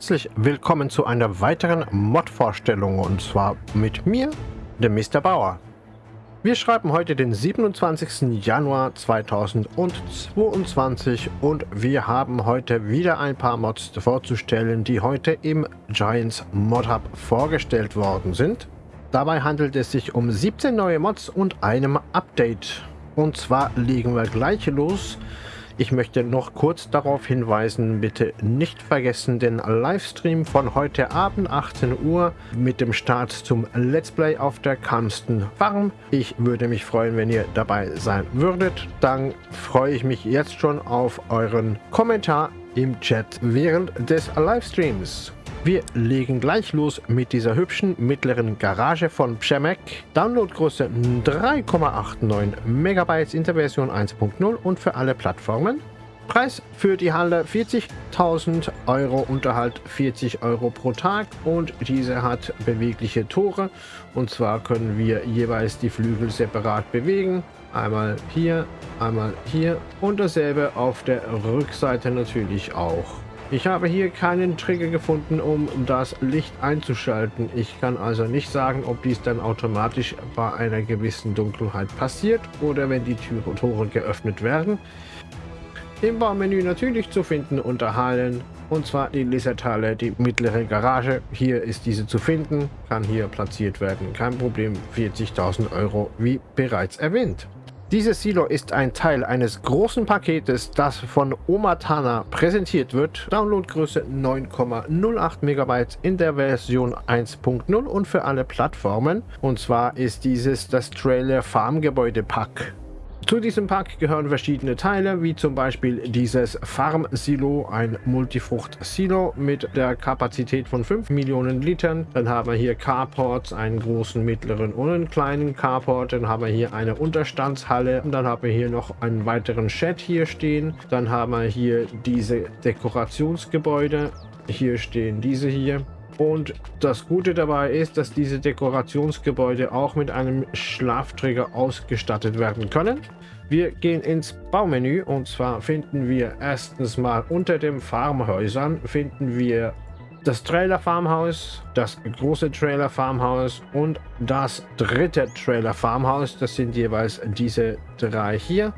Herzlich willkommen zu einer weiteren Mod-Vorstellung und zwar mit mir, dem Mr. Bauer. Wir schreiben heute den 27. Januar 2022 und wir haben heute wieder ein paar Mods vorzustellen, die heute im Giants Mod Hub vorgestellt worden sind. Dabei handelt es sich um 17 neue Mods und einem Update. Und zwar legen wir gleich los ich möchte noch kurz darauf hinweisen, bitte nicht vergessen den Livestream von heute Abend 18 Uhr mit dem Start zum Let's Play auf der Kamsten Farm. Ich würde mich freuen, wenn ihr dabei sein würdet. Dann freue ich mich jetzt schon auf euren Kommentar im Chat während des Livestreams. Wir legen gleich los mit dieser hübschen mittleren Garage von Przemek. Downloadgröße 3,89 MB in der Version 1.0 und für alle Plattformen. Preis für die Halle 40.000 Euro, Unterhalt 40 Euro pro Tag und diese hat bewegliche Tore und zwar können wir jeweils die Flügel separat bewegen. Einmal hier, einmal hier und dasselbe auf der Rückseite natürlich auch. Ich habe hier keinen Trigger gefunden, um das Licht einzuschalten. Ich kann also nicht sagen, ob dies dann automatisch bei einer gewissen Dunkelheit passiert oder wenn die Türe Tore geöffnet werden. Im Baumenü natürlich zu finden unter Hallen und zwar die Lizardhalle, die mittlere Garage. Hier ist diese zu finden, kann hier platziert werden. Kein Problem, 40.000 Euro wie bereits erwähnt. Dieses Silo ist ein Teil eines großen Paketes, das von Omatana präsentiert wird. Downloadgröße 9,08 MB in der Version 1.0 und für alle Plattformen. Und zwar ist dieses das Trailer Farm Gebäude Pack. Zu diesem Pack gehören verschiedene Teile, wie zum Beispiel dieses Farm-Silo, ein Multifrucht-Silo mit der Kapazität von 5 Millionen Litern. Dann haben wir hier Carports, einen großen, mittleren und einen kleinen Carport. Dann haben wir hier eine Unterstandshalle. Und dann haben wir hier noch einen weiteren Shed hier stehen. Dann haben wir hier diese Dekorationsgebäude. Hier stehen diese hier. Und das Gute dabei ist, dass diese Dekorationsgebäude auch mit einem Schlafträger ausgestattet werden können. Wir gehen ins Baumenü und zwar finden wir erstens mal unter den Farmhäusern finden wir das Trailer Farmhaus, das große Trailer Farmhaus und das dritte Trailer Farmhaus. Das sind jeweils diese drei hier.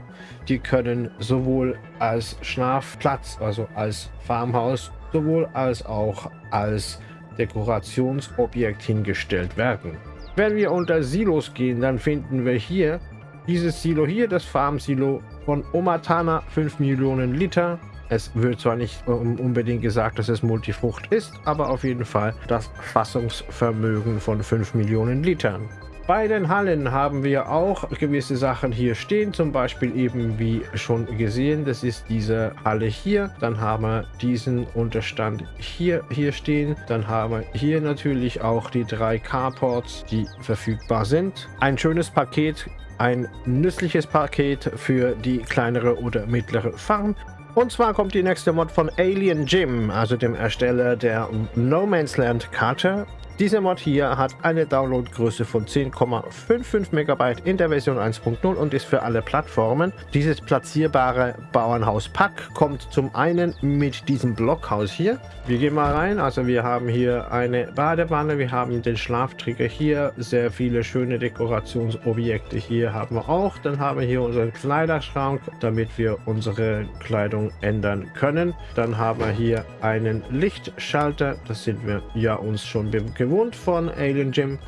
Die können sowohl als Schlafplatz, also als Farmhaus, sowohl als auch als Dekorationsobjekt hingestellt werden. Wenn wir unter Silos gehen, dann finden wir hier dieses Silo hier, das Farm-Silo von Omatana, 5 Millionen Liter. Es wird zwar nicht unbedingt gesagt, dass es Multifrucht ist, aber auf jeden Fall das Fassungsvermögen von 5 Millionen Litern. Bei den Hallen haben wir auch gewisse Sachen hier stehen, zum Beispiel eben wie schon gesehen, das ist diese Halle hier. Dann haben wir diesen Unterstand hier, hier stehen. Dann haben wir hier natürlich auch die drei Carports, die verfügbar sind. Ein schönes Paket, ein nützliches Paket für die kleinere oder mittlere Farm. Und zwar kommt die nächste Mod von Alien Jim, also dem Ersteller der No Man's Land Karte. Dieser Mod hier hat eine Downloadgröße von 10,55 MB in der Version 1.0 und ist für alle Plattformen. Dieses platzierbare Bauernhaus-Pack kommt zum einen mit diesem Blockhaus hier. Wir gehen mal rein, also wir haben hier eine Badewanne, wir haben den Schlaftrigger hier, sehr viele schöne Dekorationsobjekte hier haben wir auch. Dann haben wir hier unseren Kleiderschrank, damit wir unsere Kleidung ändern können. Dann haben wir hier einen Lichtschalter, das sind wir ja uns schon gewohnt gewohnt von Alien Gym.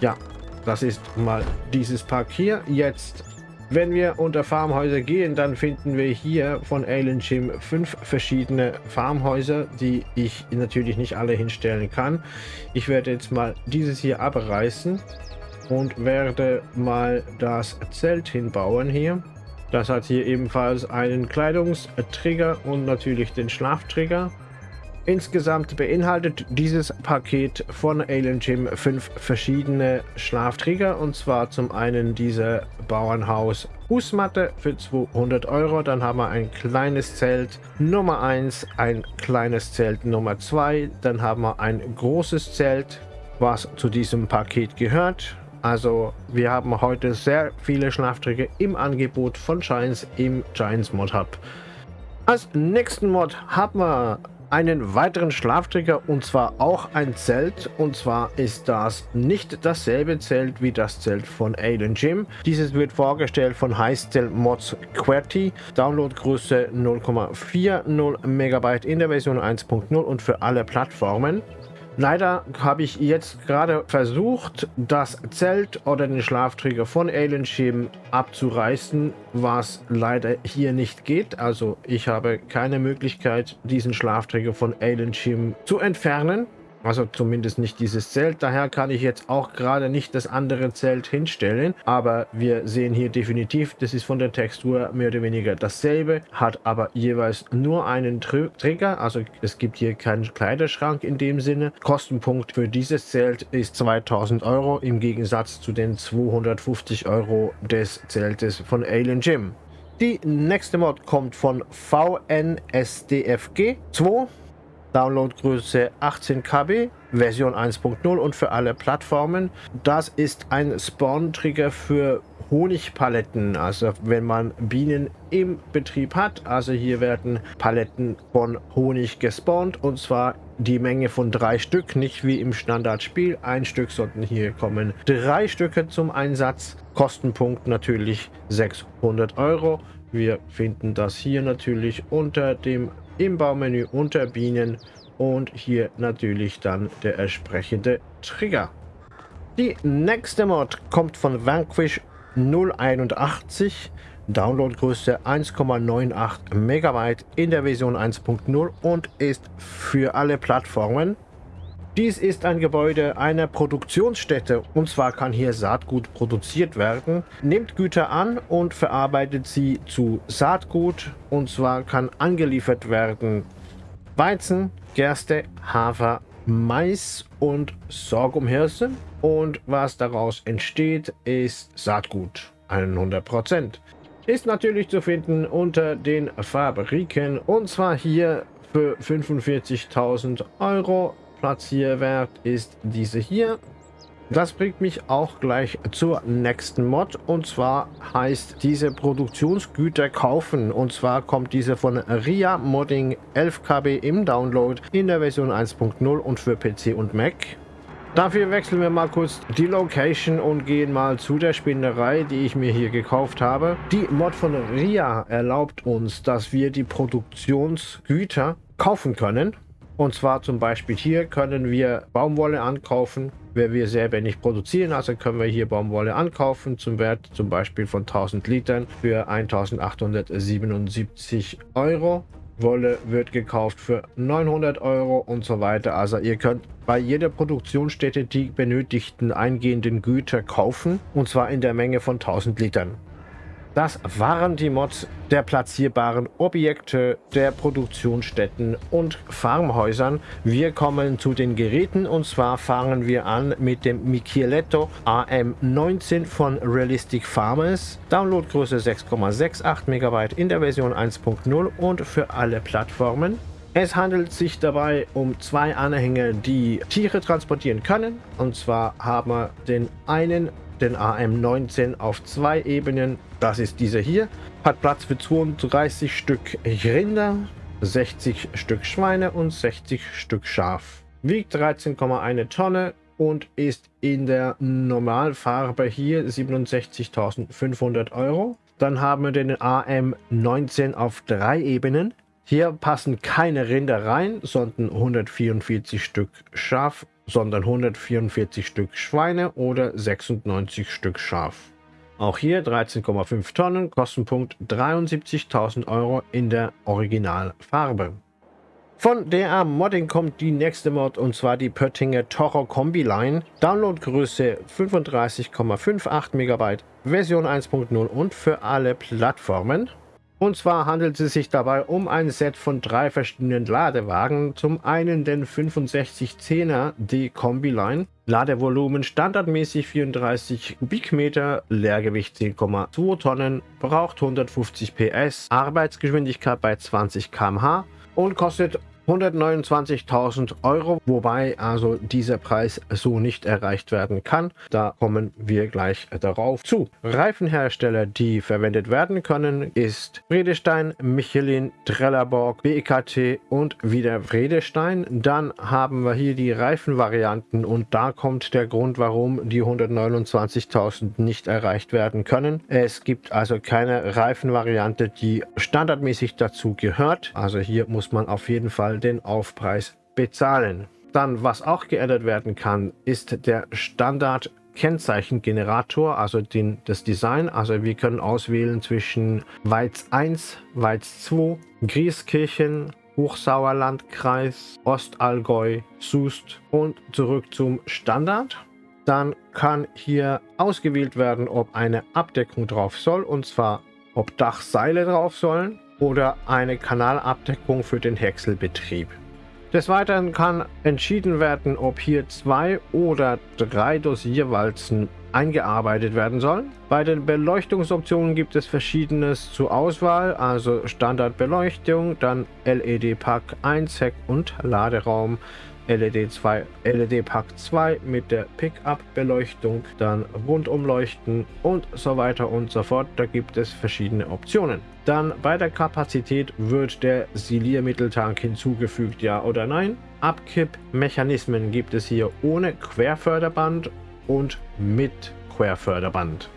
Ja, das ist mal dieses Park hier. Jetzt, wenn wir unter Farmhäuser gehen, dann finden wir hier von Alien Gym fünf verschiedene Farmhäuser, die ich natürlich nicht alle hinstellen kann. Ich werde jetzt mal dieses hier abreißen und werde mal das Zelt hinbauen hier. Das hat hier ebenfalls einen Kleidungstrigger und natürlich den Schlaftrigger. Insgesamt beinhaltet dieses Paket von Alien Gym fünf verschiedene Schlafträger und zwar zum einen diese Bauernhaus Fußmatte für 200 Euro, dann haben wir ein kleines Zelt Nummer 1, ein kleines Zelt Nummer 2, dann haben wir ein großes Zelt, was zu diesem Paket gehört. Also wir haben heute sehr viele Schlafträger im Angebot von Giants im Giants Mod Hub. Als nächsten Mod haben wir einen weiteren Schlafträger und zwar auch ein Zelt. Und zwar ist das nicht dasselbe Zelt wie das Zelt von Alien Jim. Dieses wird vorgestellt von Highstyle Mods QWERTY. Downloadgröße 0,40 MB in der Version 1.0 und für alle Plattformen. Leider habe ich jetzt gerade versucht, das Zelt oder den Schlafträger von Alien Shim abzureißen, was leider hier nicht geht. Also ich habe keine Möglichkeit, diesen Schlafträger von Alien Shim zu entfernen. Also zumindest nicht dieses Zelt. Daher kann ich jetzt auch gerade nicht das andere Zelt hinstellen. Aber wir sehen hier definitiv, das ist von der Textur mehr oder weniger dasselbe. Hat aber jeweils nur einen Tr Trigger. Also es gibt hier keinen Kleiderschrank in dem Sinne. Kostenpunkt für dieses Zelt ist 2000 Euro im Gegensatz zu den 250 Euro des Zeltes von Alien Gym. Die nächste Mod kommt von VNSDFG 2. Downloadgröße 18 KB, Version 1.0 und für alle Plattformen. Das ist ein Spawn-Trigger für Honigpaletten, also wenn man Bienen im Betrieb hat. Also hier werden Paletten von Honig gespawnt und zwar die Menge von drei Stück, nicht wie im Standardspiel ein Stück, sondern hier kommen drei Stücke zum Einsatz. Kostenpunkt natürlich 600 Euro. Wir finden das hier natürlich unter dem im Baumenü unter Bienen und hier natürlich dann der entsprechende Trigger. Die nächste Mod kommt von Vanquish 081, Downloadgröße 1,98 Megabyte in der Version 1.0 und ist für alle Plattformen. Dies ist ein Gebäude einer Produktionsstätte. Und zwar kann hier Saatgut produziert werden, nimmt Güter an und verarbeitet sie zu Saatgut. Und zwar kann angeliefert werden Weizen, Gerste, Hafer, Mais und Sorghumhirse und was daraus entsteht ist Saatgut, 100%. Ist natürlich zu finden unter den Fabriken. Und zwar hier für 45.000 Euro Platzierwert ist diese hier. Das bringt mich auch gleich zur nächsten Mod und zwar heißt diese Produktionsgüter kaufen und zwar kommt diese von RIA Modding 11 KB im Download in der Version 1.0 und für PC und Mac. Dafür wechseln wir mal kurz die Location und gehen mal zu der Spinnerei, die ich mir hier gekauft habe. Die Mod von RIA erlaubt uns, dass wir die Produktionsgüter kaufen können. Und zwar zum Beispiel hier können wir Baumwolle ankaufen, wenn wir selber nicht produzieren. Also können wir hier Baumwolle ankaufen zum Wert zum Beispiel von 1000 Litern für 1877 Euro. Wolle wird gekauft für 900 Euro und so weiter. Also ihr könnt bei jeder Produktionsstätte die benötigten eingehenden Güter kaufen und zwar in der Menge von 1000 Litern. Das waren die Mods der platzierbaren Objekte der Produktionsstätten und Farmhäusern. Wir kommen zu den Geräten und zwar fangen wir an mit dem Micheletto AM19 von Realistic Farmers. Downloadgröße 6,68 MB in der Version 1.0 und für alle Plattformen. Es handelt sich dabei um zwei Anhänger, die Tiere transportieren können. Und zwar haben wir den einen den AM19 auf zwei Ebenen. Das ist dieser hier. Hat Platz für 32 Stück Rinder, 60 Stück Schweine und 60 Stück Schaf. Wiegt 13,1 Tonne und ist in der Normalfarbe hier 67.500 Euro. Dann haben wir den AM19 auf drei Ebenen. Hier passen keine Rinder rein, sondern 144 Stück Schaf sondern 144 Stück Schweine oder 96 Stück Schaf. Auch hier 13,5 Tonnen, Kostenpunkt 73.000 Euro in der Originalfarbe. Von DA Modding kommt die nächste Mod und zwar die Pöttinger Toro Kombi Line. Downloadgröße 35,58 MB, Version 1.0 und für alle Plattformen. Und zwar handelt es sich dabei um ein Set von drei verschiedenen Ladewagen. Zum einen den 6510er D Kombi Line. Ladevolumen standardmäßig 34 Kubikmeter, Leergewicht 10,2 Tonnen, braucht 150 PS, Arbeitsgeschwindigkeit bei 20 km/h und kostet 129.000 Euro, wobei also dieser Preis so nicht erreicht werden kann. Da kommen wir gleich darauf zu. Reifenhersteller, die verwendet werden können, ist Vredestein, Michelin, Trelleborg, BKT und wieder Vredestein. Dann haben wir hier die Reifenvarianten und da kommt der Grund, warum die 129.000 nicht erreicht werden können. Es gibt also keine Reifenvariante, die standardmäßig dazu gehört. Also hier muss man auf jeden Fall Fall den Aufpreis bezahlen. Dann, was auch geändert werden kann, ist der Standard Kennzeichengenerator, also den, das Design. Also wir können auswählen zwischen Weiz 1, Weiz 2, Grieskirchen, Hochsauerlandkreis, Ostallgäu, Sust und zurück zum Standard. Dann kann hier ausgewählt werden, ob eine Abdeckung drauf soll, und zwar ob Dachseile drauf sollen oder eine Kanalabdeckung für den Häckselbetrieb. Des Weiteren kann entschieden werden, ob hier zwei oder drei Dosierwalzen eingearbeitet werden sollen. Bei den Beleuchtungsoptionen gibt es verschiedenes zur Auswahl, also Standardbeleuchtung, dann LED-Pack 1, Heck- und Laderaum, LED 2, LED Pack 2 mit der Pickup-Beleuchtung, dann Rundumleuchten und so weiter und so fort. Da gibt es verschiedene Optionen. Dann bei der Kapazität wird der Siliermitteltank hinzugefügt, ja oder nein. Abkippmechanismen gibt es hier ohne Querförderband und mit Querförderband.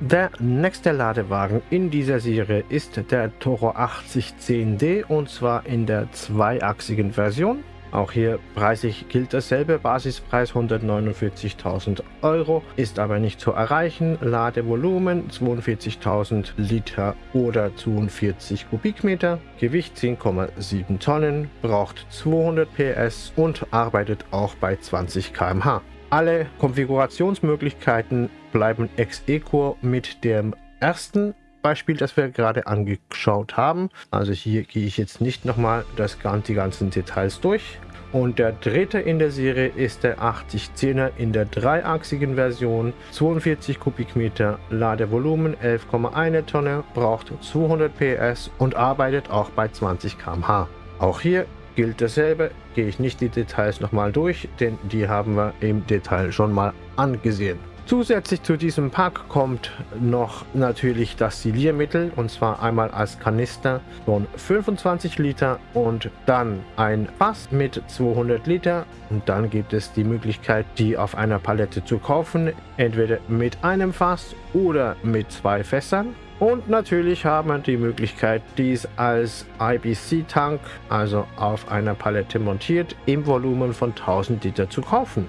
Der nächste Ladewagen in dieser Serie ist der Toro 8010D und zwar in der zweiachsigen Version. Auch hier preislich gilt dasselbe, Basispreis 149.000 Euro, ist aber nicht zu erreichen. Ladevolumen 42.000 Liter oder 42 Kubikmeter, Gewicht 10,7 Tonnen, braucht 200 PS und arbeitet auch bei 20 km/h. Alle Konfigurationsmöglichkeiten bleiben ex-equo mit dem ersten Beispiel, das wir gerade angeschaut haben. Also hier gehe ich jetzt nicht nochmal das, die ganzen Details durch. Und der dritte in der Serie ist der 8010er in der dreiachsigen Version, 42 Kubikmeter Ladevolumen, 11,1 Tonne, braucht 200 PS und arbeitet auch bei 20 km/h. Auch hier gilt dasselbe, gehe ich nicht die Details nochmal durch, denn die haben wir im Detail schon mal angesehen. Zusätzlich zu diesem Pack kommt noch natürlich das Siliermittel und zwar einmal als Kanister von 25 Liter und dann ein Fass mit 200 Liter und dann gibt es die Möglichkeit die auf einer Palette zu kaufen, entweder mit einem Fass oder mit zwei Fässern. Und natürlich haben wir die Möglichkeit, dies als IBC-Tank, also auf einer Palette montiert, im Volumen von 1000 Liter zu kaufen.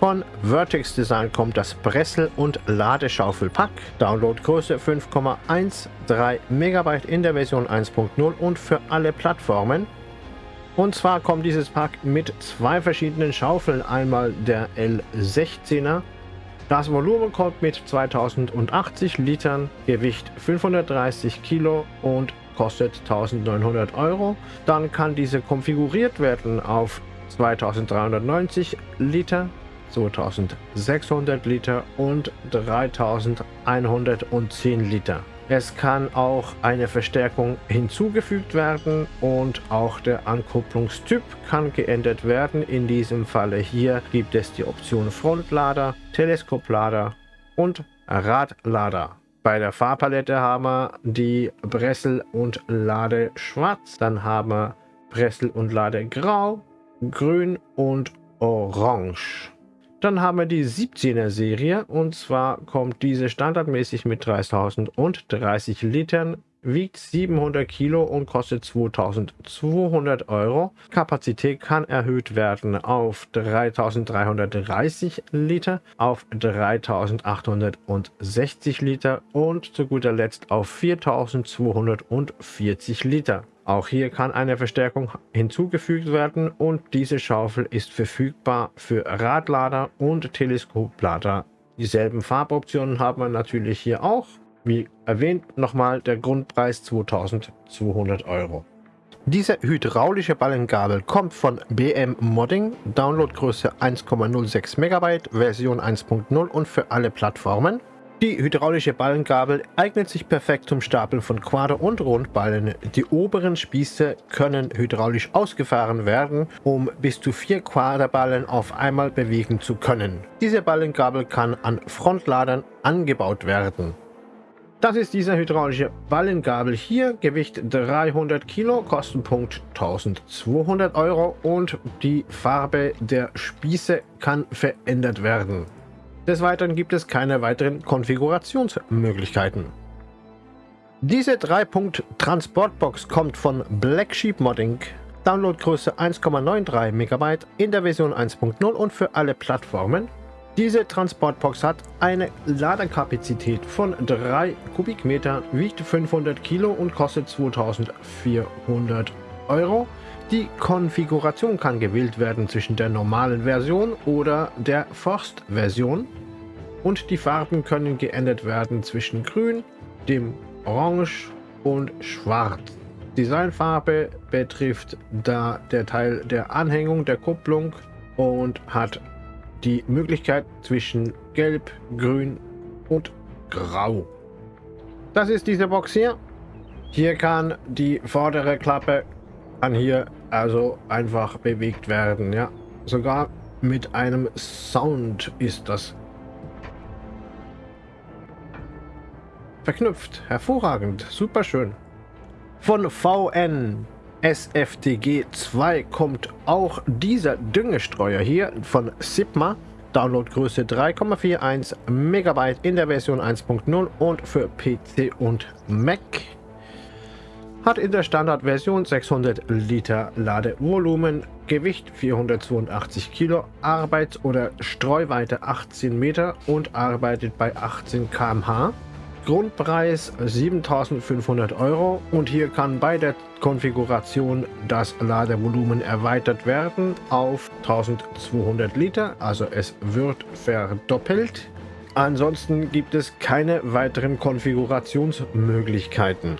Von Vertex Design kommt das Bressel- und Ladeschaufelpack. Downloadgröße 5,13 MB in der Version 1.0 und für alle Plattformen. Und zwar kommt dieses Pack mit zwei verschiedenen Schaufeln. Einmal der L16er. Das Volumen kommt mit 2080 Litern, Gewicht 530 Kilo und kostet 1900 Euro. Dann kann diese konfiguriert werden auf 2390 Liter 2600 Liter und 3110 Liter. Es kann auch eine Verstärkung hinzugefügt werden und auch der Ankupplungstyp kann geändert werden. In diesem Falle hier gibt es die Option Frontlader, Teleskoplader und Radlader. Bei der Farbpalette haben wir die Bressel und Lade schwarz, dann haben wir Bressel und Lade grau, grün und orange. Dann haben wir die 17er Serie und zwar kommt diese standardmäßig mit 3030 Litern, wiegt 700 Kilo und kostet 2200 Euro. Kapazität kann erhöht werden auf 3330 Liter, auf 3860 Liter und zu guter Letzt auf 4240 Liter. Auch hier kann eine Verstärkung hinzugefügt werden und diese Schaufel ist verfügbar für Radlader und Teleskoplader. Dieselben Farboptionen haben wir natürlich hier auch. Wie erwähnt, nochmal der Grundpreis 2200 Euro. Diese hydraulische Ballengabel kommt von BM Modding, Downloadgröße 1,06 MB, Version 1.0 und für alle Plattformen. Die hydraulische Ballengabel eignet sich perfekt zum Stapeln von Quader- und Rundballen. Die oberen Spieße können hydraulisch ausgefahren werden, um bis zu vier Quaderballen auf einmal bewegen zu können. Diese Ballengabel kann an Frontladern angebaut werden. Das ist diese hydraulische Ballengabel hier, Gewicht 300 Kilo, Kostenpunkt 1200 Euro und die Farbe der Spieße kann verändert werden. Des Weiteren gibt es keine weiteren Konfigurationsmöglichkeiten. Diese 3-Punkt-Transportbox kommt von Black Sheep Modding, Downloadgröße 1,93 MB in der Version 1.0 und für alle Plattformen. Diese Transportbox hat eine Ladekapazität von 3 Kubikmeter, wiegt 500 Kilo und kostet 2400 Euro. Die Konfiguration kann gewählt werden zwischen der normalen Version oder der Forst-Version und die Farben können geändert werden zwischen grün, dem orange und schwarz. Designfarbe betrifft da der Teil der Anhängung der Kupplung und hat die Möglichkeit zwischen gelb, grün und grau. Das ist diese Box hier. Hier kann die vordere Klappe kann hier also einfach bewegt werden. Ja, sogar mit einem Sound ist das verknüpft. Hervorragend, super schön. Von VN SFTG 2 kommt auch dieser Düngestreuer hier von Sigma. Downloadgröße 3,41 MB in der Version 1.0 und für PC und Mac hat in der Standardversion 600 Liter Ladevolumen, Gewicht 482 Kilo, Arbeits- oder Streuweite 18 Meter und arbeitet bei 18 km/h. Grundpreis 7500 Euro und hier kann bei der Konfiguration das Ladevolumen erweitert werden auf 1200 Liter, also es wird verdoppelt. Ansonsten gibt es keine weiteren Konfigurationsmöglichkeiten.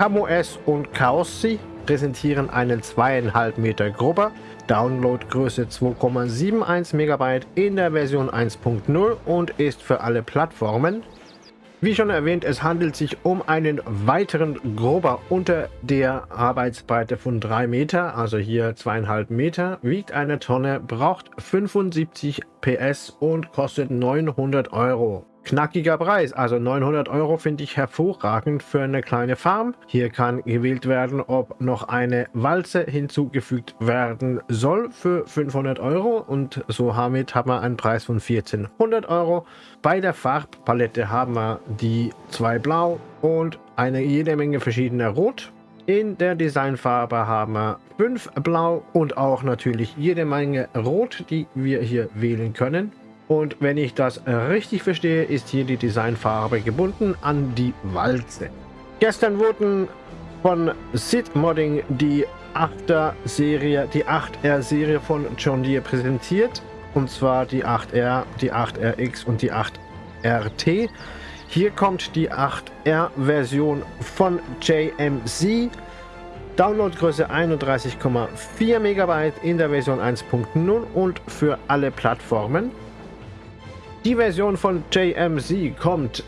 CamOS und Chaossi präsentieren einen 2,5 Meter Grubber, Downloadgröße 2,71 MB in der Version 1.0 und ist für alle Plattformen. Wie schon erwähnt, es handelt sich um einen weiteren Grubber unter der Arbeitsbreite von 3 Meter, also hier 2,5 Meter, wiegt eine Tonne, braucht 75 PS und kostet 900 Euro. Knackiger Preis, also 900 Euro finde ich hervorragend für eine kleine Farm. Hier kann gewählt werden, ob noch eine Walze hinzugefügt werden soll für 500 Euro und so damit haben wir einen Preis von 1400 Euro. Bei der Farbpalette haben wir die zwei Blau und eine jede Menge verschiedener Rot. In der Designfarbe haben wir 5 Blau und auch natürlich jede Menge Rot, die wir hier wählen können. Und wenn ich das richtig verstehe, ist hier die Designfarbe gebunden an die Walze. Gestern wurden von Sid Modding die 8er Serie, die 8R Serie von John Deere präsentiert. Und zwar die 8R, die 8RX und die 8RT. Hier kommt die 8R Version von JMC. Downloadgröße 31,4 MB in der Version 1.0 und für alle Plattformen. Die Version von JMZ kommt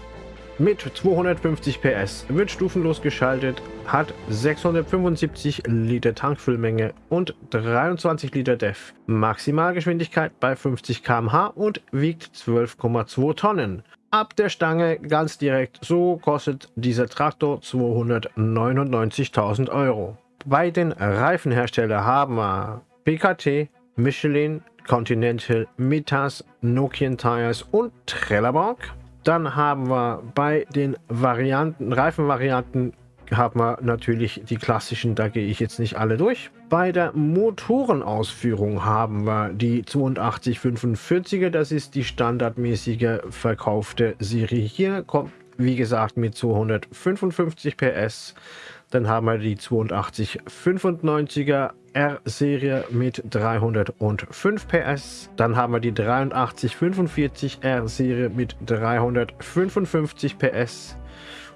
mit 250 PS, wird stufenlos geschaltet, hat 675 Liter Tankfüllmenge und 23 Liter DEF. Maximalgeschwindigkeit bei 50 km/h und wiegt 12,2 Tonnen. Ab der Stange ganz direkt, so kostet dieser Traktor 299.000 Euro. Bei den Reifenherstellern haben wir PKT, Michelin, Continental, Mitas, Nokian Tires und Trelleborg. Dann haben wir bei den Varianten, Reifenvarianten haben wir natürlich die klassischen, da gehe ich jetzt nicht alle durch. Bei der Motorenausführung haben wir die 8245er, das ist die standardmäßige verkaufte Serie hier, kommt wie gesagt mit 255 PS. Dann haben wir die 8295er R-Serie mit 305 PS. Dann haben wir die 8345 R-Serie mit 355 PS.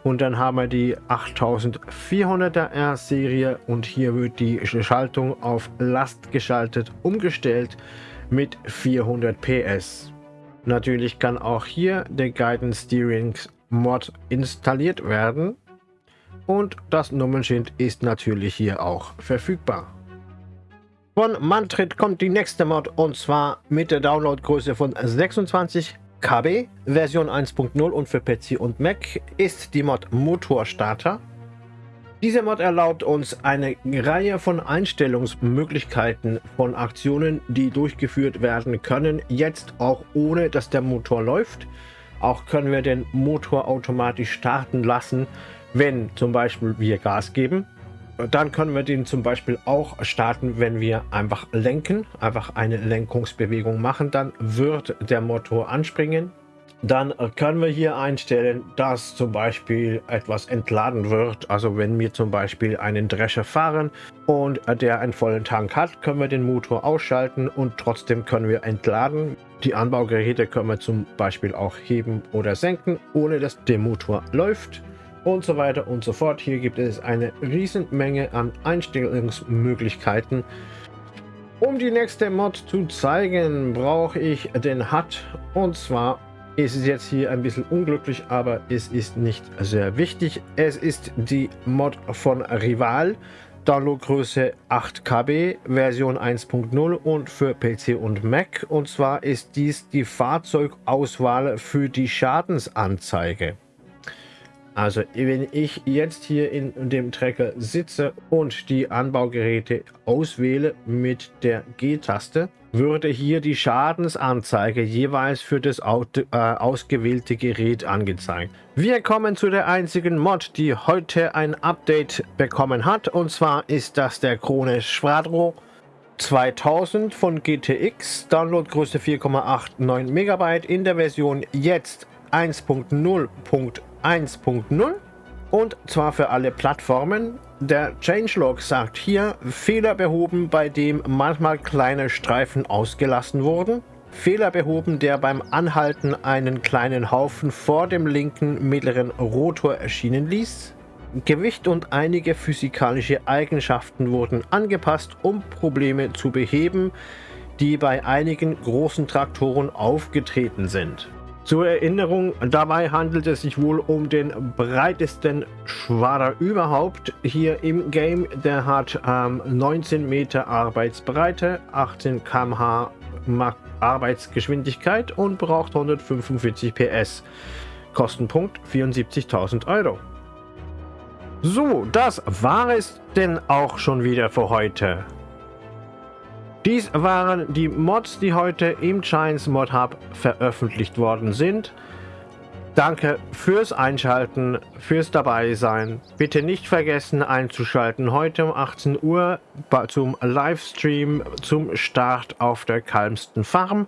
Und dann haben wir die 8400er R-Serie und hier wird die Schaltung auf Last geschaltet umgestellt mit 400 PS. Natürlich kann auch hier der Guidance Steering Mod installiert werden und das Nummernschild ist natürlich hier auch verfügbar. Von Mantrit kommt die nächste Mod und zwar mit der Downloadgröße von 26 KB, Version 1.0 und für PC und Mac ist die Mod Motorstarter. Dieser Mod erlaubt uns eine Reihe von Einstellungsmöglichkeiten von Aktionen, die durchgeführt werden können, jetzt auch ohne dass der Motor läuft. Auch können wir den Motor automatisch starten lassen, wenn zum Beispiel wir Gas geben. Dann können wir den zum Beispiel auch starten, wenn wir einfach lenken, einfach eine Lenkungsbewegung machen, dann wird der Motor anspringen. Dann können wir hier einstellen, dass zum Beispiel etwas entladen wird. Also wenn wir zum Beispiel einen Drescher fahren und der einen vollen Tank hat, können wir den Motor ausschalten und trotzdem können wir entladen. Die Anbaugeräte können wir zum Beispiel auch heben oder senken, ohne dass der Motor läuft und so weiter und so fort. Hier gibt es eine Riesenmenge an Einstellungsmöglichkeiten. Um die nächste Mod zu zeigen, brauche ich den HUD. Und zwar ist es jetzt hier ein bisschen unglücklich, aber es ist nicht sehr wichtig. Es ist die Mod von Rival. Downloadgröße 8 KB, Version 1.0 und für PC und Mac. Und zwar ist dies die Fahrzeugauswahl für die Schadensanzeige. Also wenn ich jetzt hier in dem Trecker sitze und die Anbaugeräte auswähle mit der G-Taste, würde hier die Schadensanzeige jeweils für das äh, ausgewählte Gerät angezeigt. Wir kommen zu der einzigen Mod, die heute ein Update bekommen hat. Und zwar ist das der Krone Schwadro 2000 von GTX. Downloadgröße 4,89 MB in der Version jetzt 1.0.1. 1.0 und zwar für alle Plattformen. Der Changelog sagt hier, Fehler behoben, bei dem manchmal kleine Streifen ausgelassen wurden. Fehler behoben, der beim Anhalten einen kleinen Haufen vor dem linken mittleren Rotor erschienen ließ. Gewicht und einige physikalische Eigenschaften wurden angepasst, um Probleme zu beheben, die bei einigen großen Traktoren aufgetreten sind. Zur Erinnerung, dabei handelt es sich wohl um den breitesten Schwader überhaupt hier im Game. Der hat ähm, 19 Meter Arbeitsbreite, 18 km/h Arbeitsgeschwindigkeit und braucht 145 PS. Kostenpunkt 74.000 Euro. So, das war es denn auch schon wieder für heute. Dies waren die Mods, die heute im Giants Mod Hub veröffentlicht worden sind. Danke fürs Einschalten, fürs Dabeisein. Bitte nicht vergessen einzuschalten heute um 18 Uhr zum Livestream zum Start auf der Kalmsten Farm.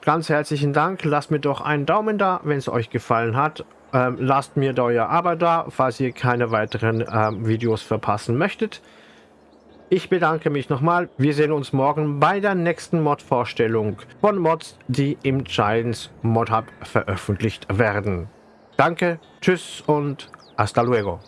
Ganz herzlichen Dank. Lasst mir doch einen Daumen da, wenn es euch gefallen hat. Ähm, lasst mir euer Abo da, falls ihr keine weiteren ähm, Videos verpassen möchtet. Ich bedanke mich nochmal. Wir sehen uns morgen bei der nächsten Mod-Vorstellung von Mods, die im Giants Mod Hub veröffentlicht werden. Danke, tschüss und hasta luego.